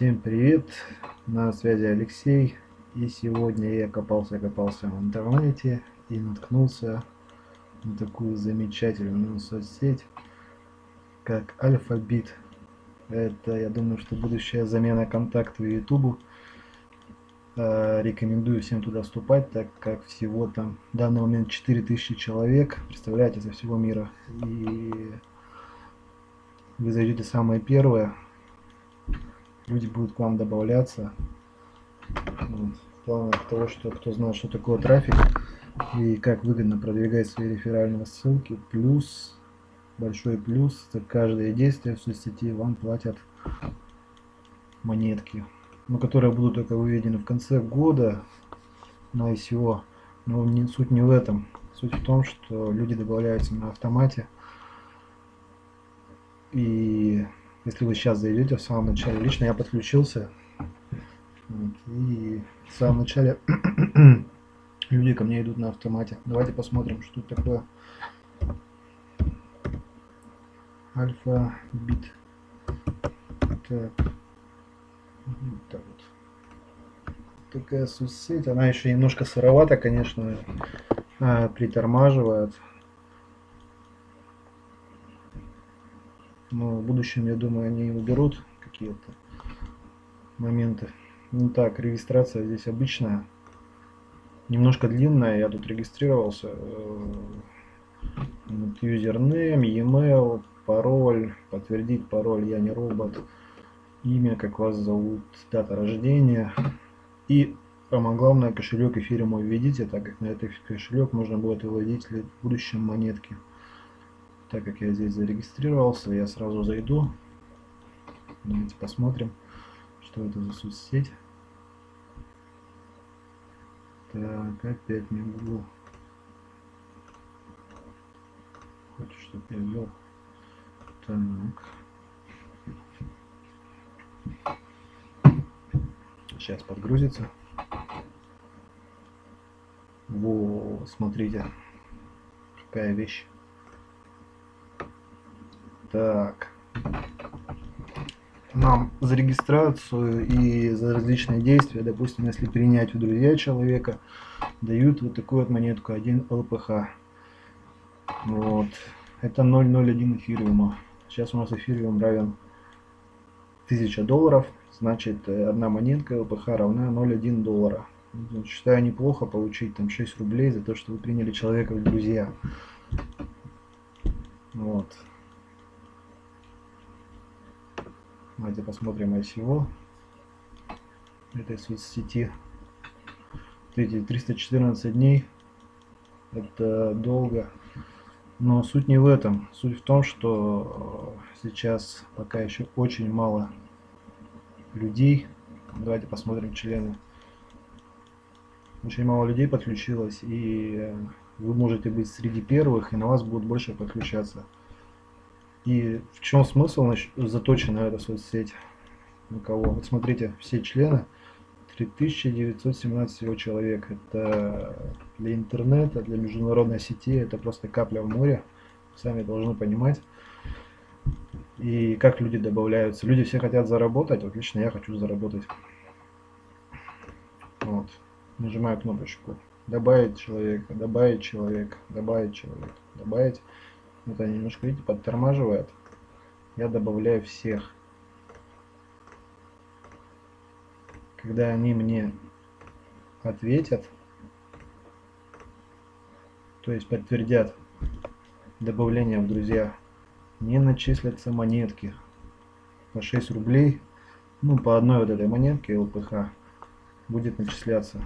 Всем привет, на связи Алексей. И сегодня я копался-копался в интернете и наткнулся на такую замечательную соцсеть, как Альфабит. Это, я думаю, что будущая замена контакту и Ютубу. Э, рекомендую всем туда вступать, так как всего там в данный момент 4000 человек, представляете, со всего мира. И вы зайдете самое первое, люди будут к вам добавляться. Вот. В планах того, что кто знает, что такое трафик и как выгодно продвигать свои реферальные ссылки, плюс, большой плюс, за каждое действие в соцсети вам платят монетки, но которые будут только выведены в конце года на ICO. Но не, суть не в этом. Суть в том, что люди добавляются на автомате. И если вы сейчас зайдете в самом начале, лично я подключился, и в самом начале люди ко мне идут на автомате. Давайте посмотрим, что такое. Альфа бит. Так. Вот так вот. Такая соцсеть. Она еще немножко сыровата, конечно, а, притормаживает. Но в будущем, я думаю, они уберут какие-то моменты. Ну так, регистрация здесь обычная, немножко длинная, я тут регистрировался. Э, юзернейм, e-mail, пароль, подтвердить пароль, я не робот, имя, как вас зовут, дата рождения и самое главное кошелек эфириум введите, так как на этот кошелек можно будет выводить в будущем монетки так как я здесь зарегистрировался, я сразу зайду. Давайте посмотрим, что это за соцсеть. Так, опять не Google. Хочет, чтобы я ввел. Так. Сейчас подгрузится. Во, смотрите, какая вещь. Так. Нам за регистрацию и за различные действия, допустим, если принять в друзья человека, дают вот такую вот монетку 1 ЛПХ. Вот. Это 0,01 эфириума. Сейчас у нас эфириум равен 1000 долларов. Значит, одна монетка ЛПХ равна 0,1 доллара. Считаю неплохо получить там 6 рублей за то, что вы приняли человека в друзья. Вот. Давайте посмотрим ICO этой соцсети. Эти 314 дней. Это долго. Но суть не в этом. Суть в том, что сейчас пока еще очень мало людей. Давайте посмотрим члены. Очень мало людей подключилось, и вы можете быть среди первых, и на вас будут больше подключаться. И в чем смысл заточена эта соцсеть? На кого? Вот смотрите, все члены, 3917 всего человек. Это для интернета, для международной сети, это просто капля в море. Сами должны понимать. И как люди добавляются. Люди все хотят заработать, вот лично я хочу заработать. Вот. Нажимаю кнопочку. Добавить человека, добавить человека, добавить человека, добавить. Вот они немножко, видите, подтормаживают. Я добавляю всех. Когда они мне ответят, то есть подтвердят добавление в друзья, не начислятся монетки по 6 рублей. Ну, по одной вот этой монетке ЛПХ будет начисляться.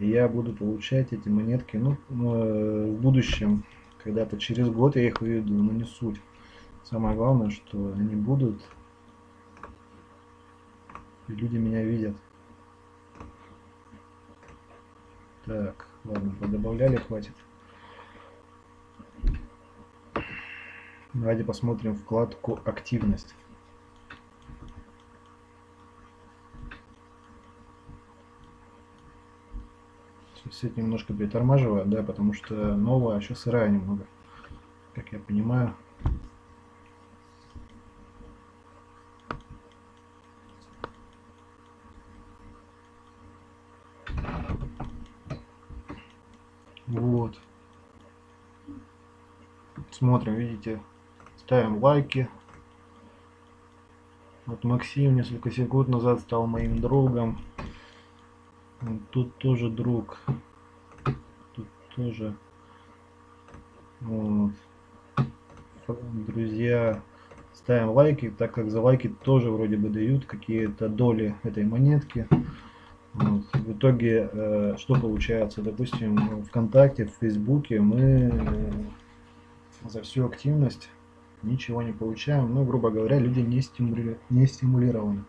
И я буду получать эти монетки, ну, э, в будущем, когда-то через год я их выведу, но не суть. Самое главное, что они будут, и люди меня видят. Так, ладно, подобавляли, хватит. Давайте посмотрим вкладку «Активность». сеть немножко притормаживает, да, потому что новая, еще а сырая немного, как я понимаю. Вот. Смотрим, видите, ставим лайки. Вот Максим несколько секунд назад стал моим другом. Тут тоже друг. Тоже. Вот. Друзья, ставим лайки, так как за лайки тоже вроде бы дают какие-то доли этой монетки. Вот. В итоге, э, что получается? Допустим, ВКонтакте, в Фейсбуке мы э, за всю активность ничего не получаем. Ну, грубо говоря, люди не, стимули... не стимулированы.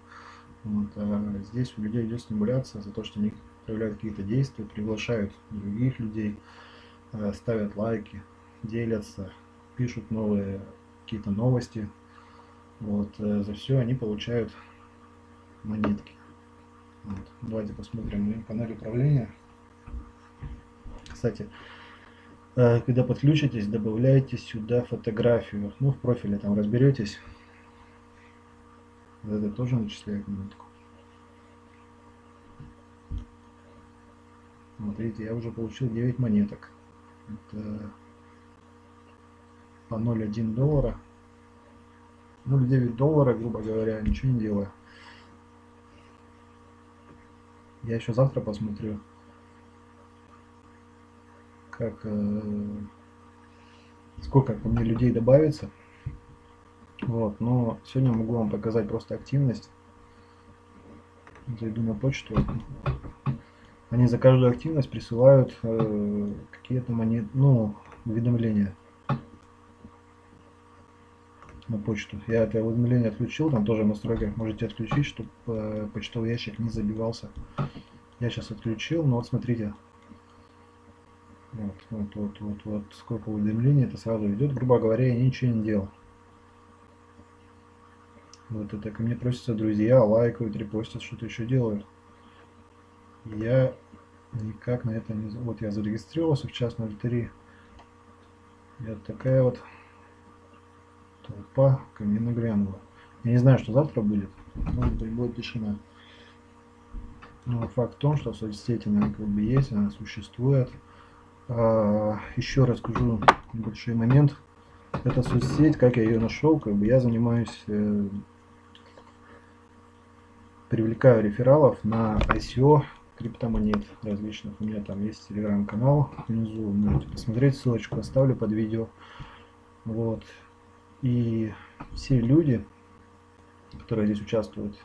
Вот, а здесь у людей идет стимуляция за то, что они проявляют какие-то действия, приглашают других людей, э, ставят лайки, делятся, пишут новые какие-то новости. Вот, э, за все они получают монетки. Вот. Давайте посмотрим на панель управления. Кстати, э, когда подключитесь, добавляйте сюда фотографию. Ну, в профиле там разберетесь. Это тоже начисляет минутку. Смотрите, я уже получил 9 монеток. Это по 0,1 доллара. 0,9 доллара, грубо говоря, ничего не делаю. Я еще завтра посмотрю, как э, сколько ко мне людей добавится. Вот, но сегодня могу вам показать просто активность. Зайду на почту. Они за каждую активность присылают э, какие-то монет, ну, уведомления на почту. Я это уведомление отключил, там тоже в настройках можете отключить, чтобы э, почтовый ящик не забивался. Я сейчас отключил, но вот смотрите. Вот, вот, вот, вот, вот, сколько уведомлений это сразу идет. Грубо говоря, я ничего не делал. Вот это ко мне просятся друзья, лайкают, репостят, что-то еще делают. Я никак на это не... Вот я зарегистрировался в час 03. И такая вот толпа ко мне нагрянула. Я не знаю, что завтра будет. Может быть, будет тишина. Но факт в том, что соцсети, как бы есть, она существует. А, еще расскажу небольшой момент. Это соцсеть, как я ее нашел, как бы я занимаюсь, э, привлекаю рефералов на ICO криптомонет различных. У меня там есть телеграм-канал внизу, можете посмотреть, ссылочку оставлю под видео. Вот. И все люди, которые здесь участвуют,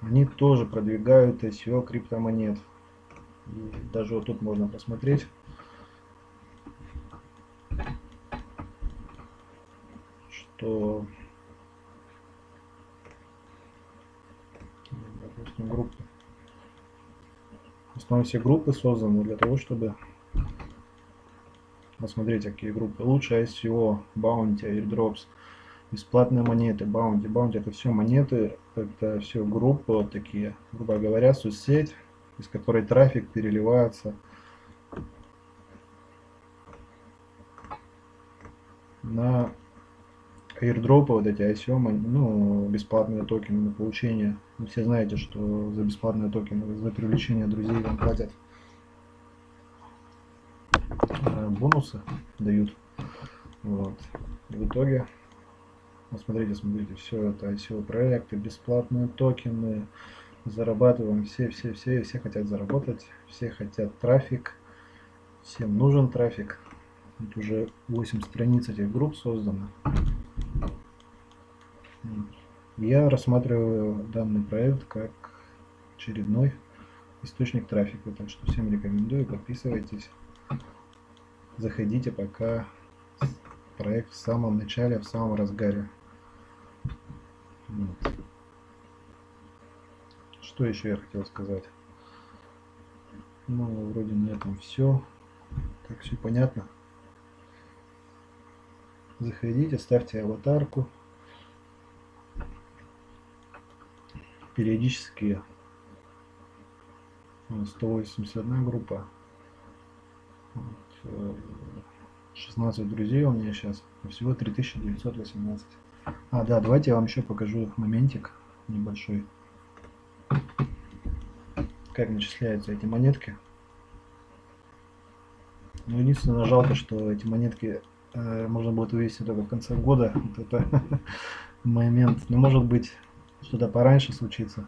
они тоже продвигают SEO криптомонет. И даже вот тут можно посмотреть. что. Основном все группы созданы для того, чтобы посмотреть, какие группы лучше SEO, Bounty, Airdrops бесплатные монеты, баунти. Баунти это все монеты, это все группы вот такие, грубо говоря, соцсеть, из которой трафик переливается на airdropы, вот эти ICO, ну, бесплатные токены на получение. Вы все знаете, что за бесплатные токены, за привлечение друзей вам платят э, бонусы, дают. Вот. В итоге вот смотрите, смотрите, все это ICO проекты, бесплатные токены, зарабатываем, все, все, все, все хотят заработать, все хотят трафик, всем нужен трафик. Вот уже 8 страниц этих групп создано. Я рассматриваю данный проект как очередной источник трафика, так что всем рекомендую, подписывайтесь, заходите, пока проект в самом начале, в самом разгаре. Что еще я хотел сказать? Ну, вроде на этом все. Так, все понятно. Заходите, ставьте аватарку. Периодически 181 группа. 16 э, друзей у меня сейчас. Всего 3918. А, да, давайте я вам еще покажу моментик небольшой. Как начисляются эти монетки. Ну, единственное, жалко, что эти монетки э, можно будет вывести только в конце года. Вот это момент. Но ну, может быть, что-то пораньше случится.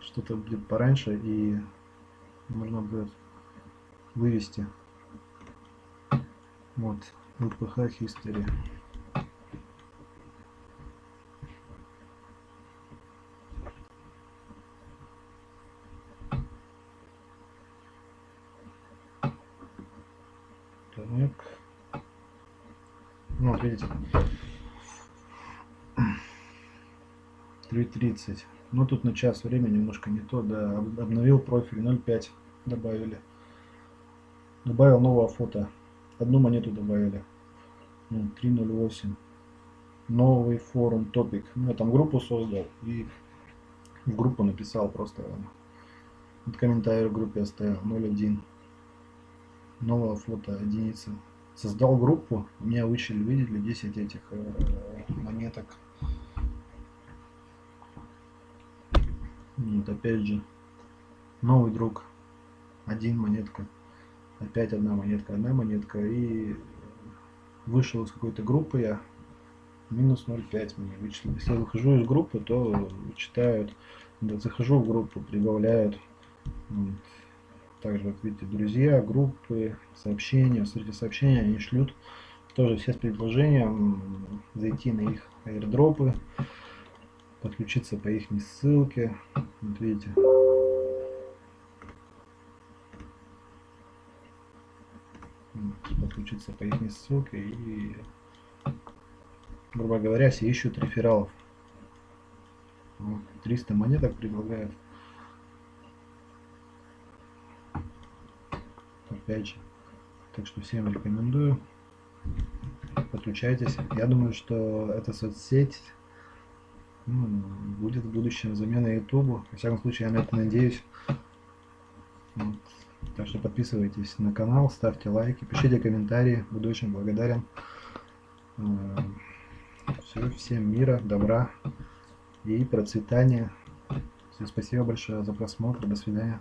Что-то будет пораньше и можно будет вывести. Вот, ЛПХ History. Так. Ну, видите. 3.30. Ну, тут на час времени немножко не то, да. Обновил профиль 0.5 добавили. Добавил новое фото. Одну монету добавили. 3.08. Ну, Новый форум топик. Ну, я там группу создал и в группу написал просто. Комментарий в группе оставил 0.1 новое фото единица. Создал группу, меня вычли, видели, 10 этих э, монеток. Вот опять же, новый друг, один монетка, опять одна монетка, одна монетка, и вышел из какой-то группы я, минус 0,5 мне вычли. Если я выхожу из группы, то читают, да, захожу в группу, прибавляют. Также, вот видите, друзья, группы, сообщения. Смотрите, сообщения они шлют тоже все с предложением зайти на их аирдропы, подключиться по их ссылке. Вот видите. подключиться по их ссылке и грубо говоря все ищут рефералов 300 монеток предлагают опять же. Так что всем рекомендую. Подключайтесь. Я думаю, что эта соцсеть ну, будет в будущем заменой YouTube. Во всяком случае, я на это надеюсь. Вот. Так что подписывайтесь на канал, ставьте лайки, пишите комментарии. Буду очень благодарен. Э, Все, всем мира, добра и процветания. Все, спасибо большое за просмотр. До свидания.